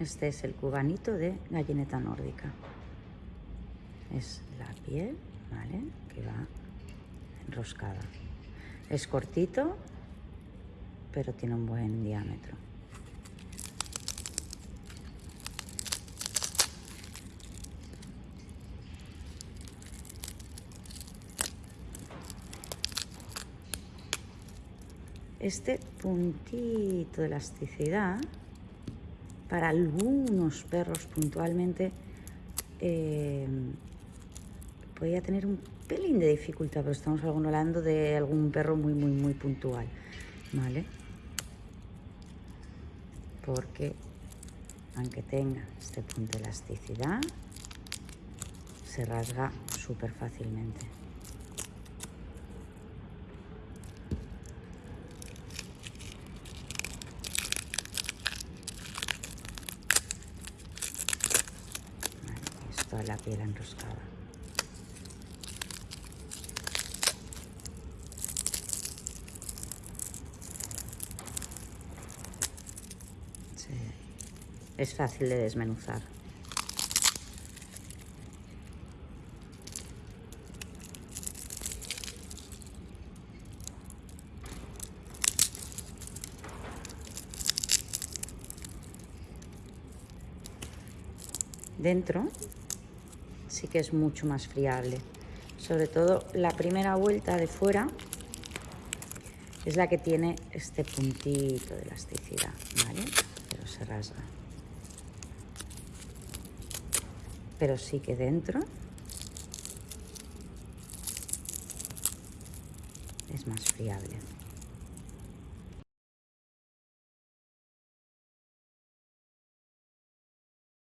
Este es el cubanito de gallineta nórdica. Es la piel, ¿vale? Que va enroscada. Es cortito, pero tiene un buen diámetro. Este puntito de elasticidad, para algunos perros puntualmente, eh, podría tener un pelín de dificultad, pero estamos hablando de algún perro muy, muy, muy puntual, ¿vale? Porque aunque tenga este punto de elasticidad, se rasga súper fácilmente. Es la piel enroscada. Es fácil de desmenuzar. Dentro sí que es mucho más friable. Sobre todo la primera vuelta de fuera es la que tiene este puntito de elasticidad, ¿vale? Pero se rasga. pero sí que dentro es más friable.